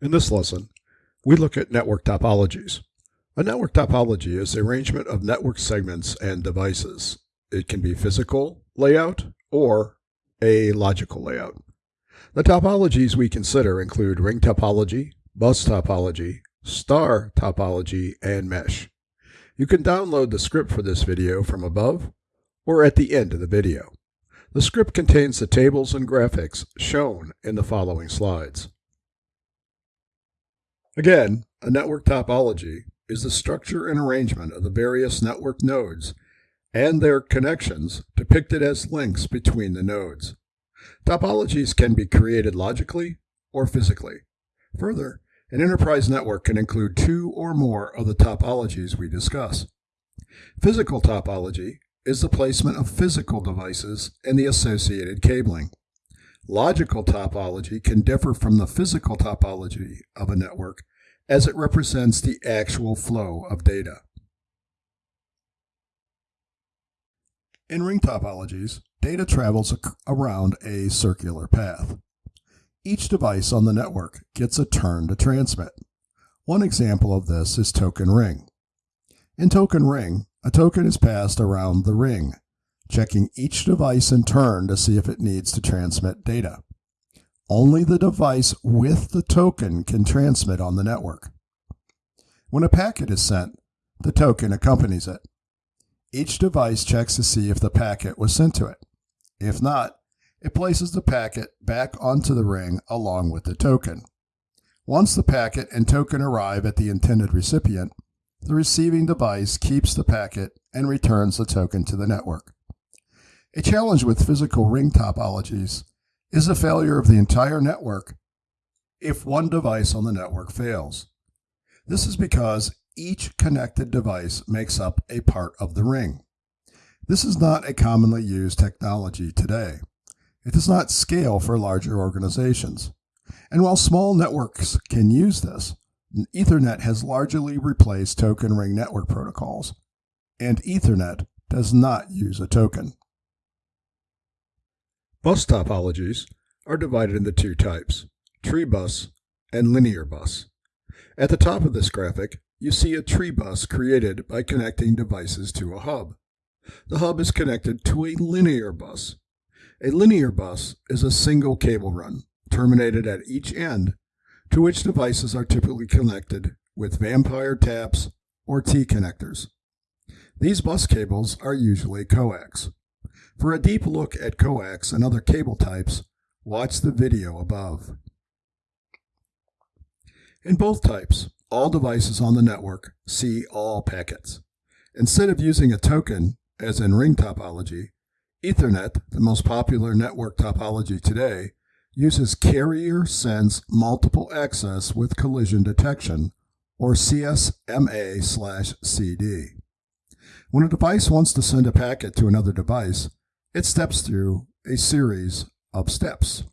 In this lesson, we look at network topologies. A network topology is the arrangement of network segments and devices. It can be physical layout or a logical layout. The topologies we consider include ring topology, bus topology, star topology, and mesh. You can download the script for this video from above or at the end of the video. The script contains the tables and graphics shown in the following slides. Again, a network topology is the structure and arrangement of the various network nodes and their connections depicted as links between the nodes. Topologies can be created logically or physically. Further, an enterprise network can include two or more of the topologies we discuss. Physical topology is the placement of physical devices and the associated cabling. Logical topology can differ from the physical topology of a network as it represents the actual flow of data. In ring topologies, data travels around a circular path. Each device on the network gets a turn to transmit. One example of this is token ring. In token ring, a token is passed around the ring, checking each device in turn to see if it needs to transmit data. Only the device with the token can transmit on the network. When a packet is sent, the token accompanies it. Each device checks to see if the packet was sent to it. If not, it places the packet back onto the ring along with the token. Once the packet and token arrive at the intended recipient, the receiving device keeps the packet and returns the token to the network. A challenge with physical ring topologies is the failure of the entire network if one device on the network fails. This is because each connected device makes up a part of the ring. This is not a commonly used technology today. It does not scale for larger organizations. And while small networks can use this, Ethernet has largely replaced token ring network protocols, and Ethernet does not use a token. Bus topologies are divided into two types, tree bus and linear bus. At the top of this graphic, you see a tree bus created by connecting devices to a hub. The hub is connected to a linear bus. A linear bus is a single cable run, terminated at each end to which devices are typically connected with vampire taps or T connectors. These bus cables are usually coax. For a deep look at coax and other cable types, watch the video above. In both types, all devices on the network see all packets. Instead of using a token, as in ring topology, Ethernet, the most popular network topology today, uses carrier sense multiple access with collision detection, or CSMA slash CD. When a device wants to send a packet to another device, it steps through a series of steps.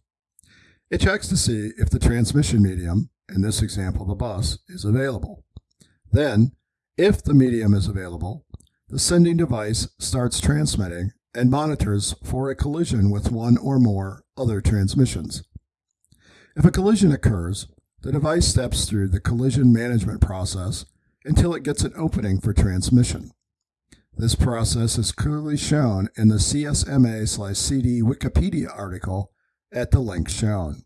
It checks to see if the transmission medium, in this example the bus, is available. Then, if the medium is available, the sending device starts transmitting and monitors for a collision with one or more other transmissions. If a collision occurs, the device steps through the collision management process until it gets an opening for transmission. This process is clearly shown in the CSMA/CD Wikipedia article at the link shown.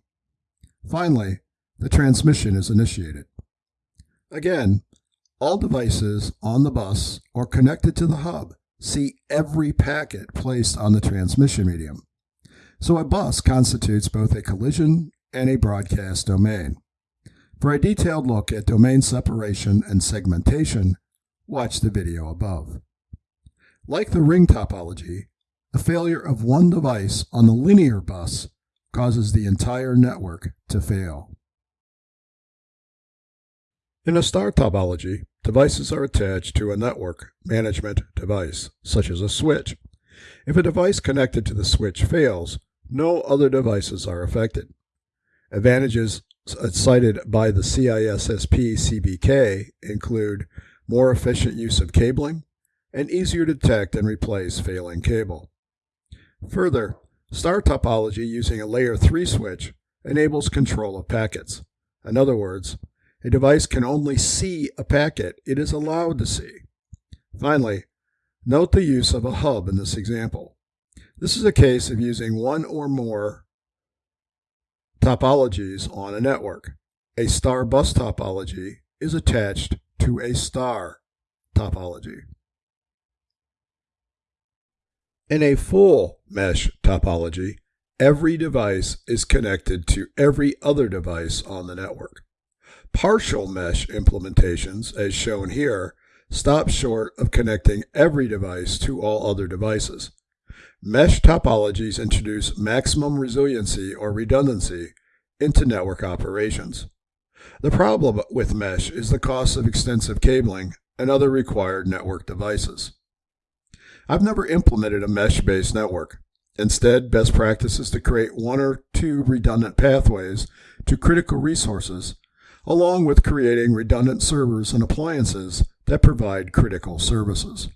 Finally, the transmission is initiated. Again, all devices on the bus or connected to the hub see every packet placed on the transmission medium. So a bus constitutes both a collision and a broadcast domain. For a detailed look at domain separation and segmentation, watch the video above. Like the ring topology, the failure of one device on the linear bus causes the entire network to fail. In a star topology, devices are attached to a network management device, such as a switch. If a device connected to the switch fails, no other devices are affected. Advantages uh, cited by the CISSP CBK include more efficient use of cabling and easier to detect and replace failing cable. Further, star topology using a layer 3 switch enables control of packets. In other words, a device can only see a packet it is allowed to see. Finally, note the use of a hub in this example. This is a case of using one or more topologies on a network. A star bus topology is attached to a star topology. In a full mesh topology, every device is connected to every other device on the network. Partial mesh implementations, as shown here, stop short of connecting every device to all other devices. Mesh topologies introduce maximum resiliency or redundancy into network operations. The problem with mesh is the cost of extensive cabling and other required network devices. I've never implemented a mesh-based network. Instead, best practice is to create one or two redundant pathways to critical resources, along with creating redundant servers and appliances that provide critical services.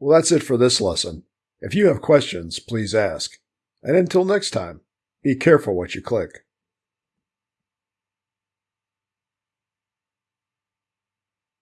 Well, that's it for this lesson. If you have questions, please ask. And until next time, be careful what you click.